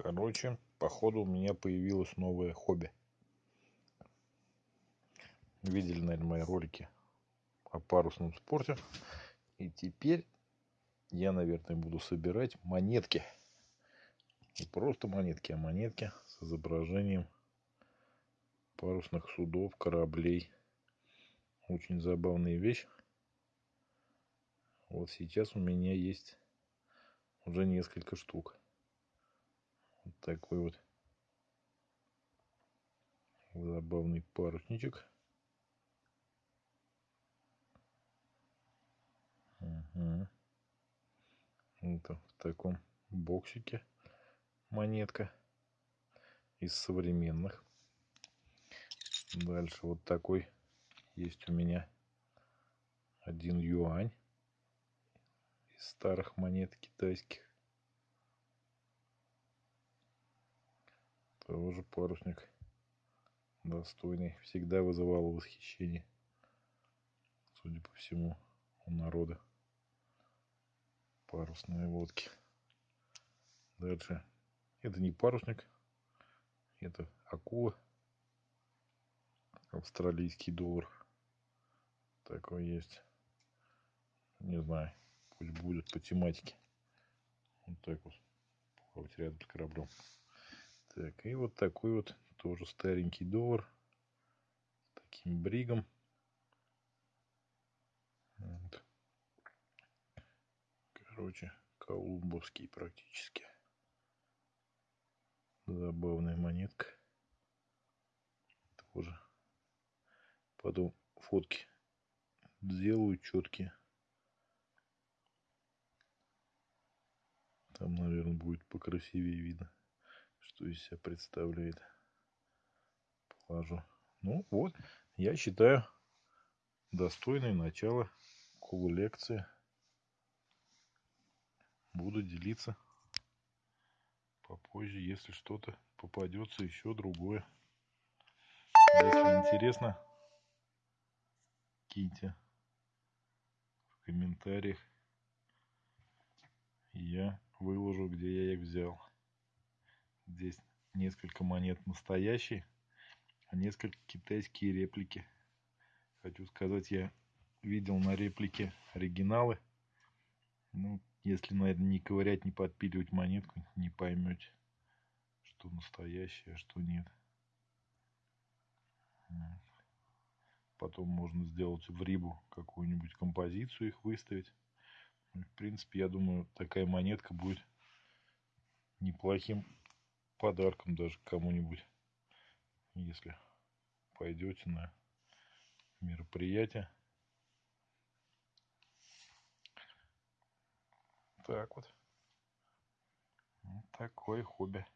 Короче, походу у меня появилось новое хобби. Видели, наверное, мои ролики о парусном спорте. И теперь я, наверное, буду собирать монетки. Не просто монетки, а монетки с изображением парусных судов, кораблей. Очень забавная вещь. Вот сейчас у меня есть уже несколько штук. Такой вот забавный парусничек. Угу. Это в таком боксике монетка из современных. Дальше вот такой есть у меня один юань из старых монет китайских. Тоже парусник достойный. Всегда вызывал восхищение, судя по всему, у народа. Парусные лодки. Дальше. Это не парусник. Это акула. Австралийский доллар. Такой есть. Не знаю. Пусть будет по тематике. Вот так вот. Плавать рядом с кораблем. Так, и вот такой вот тоже старенький доллар. С таким бригом. Вот. Короче, колумбовский практически. Забавная монетка. Тоже. Потом фотки сделаю четкие. Там, наверное, будет покрасивее видно что из себя представляет. Положу. Ну вот, я считаю, достойное начало коллекции. Буду делиться попозже, если что-то попадется еще другое. Если интересно, киньте в комментариях. Я выложу, где я их взял. Здесь несколько монет настоящие, а несколько китайские реплики. Хочу сказать, я видел на реплике оригиналы. Ну, если, наверное, не ковырять, не подпиливать монетку, не поймете, что настоящее, а что нет. Потом можно сделать в рибу какую-нибудь композицию, их выставить. Ну, в принципе, я думаю, такая монетка будет неплохим подарком даже кому-нибудь, если пойдете на мероприятие. Так вот. такое хобби.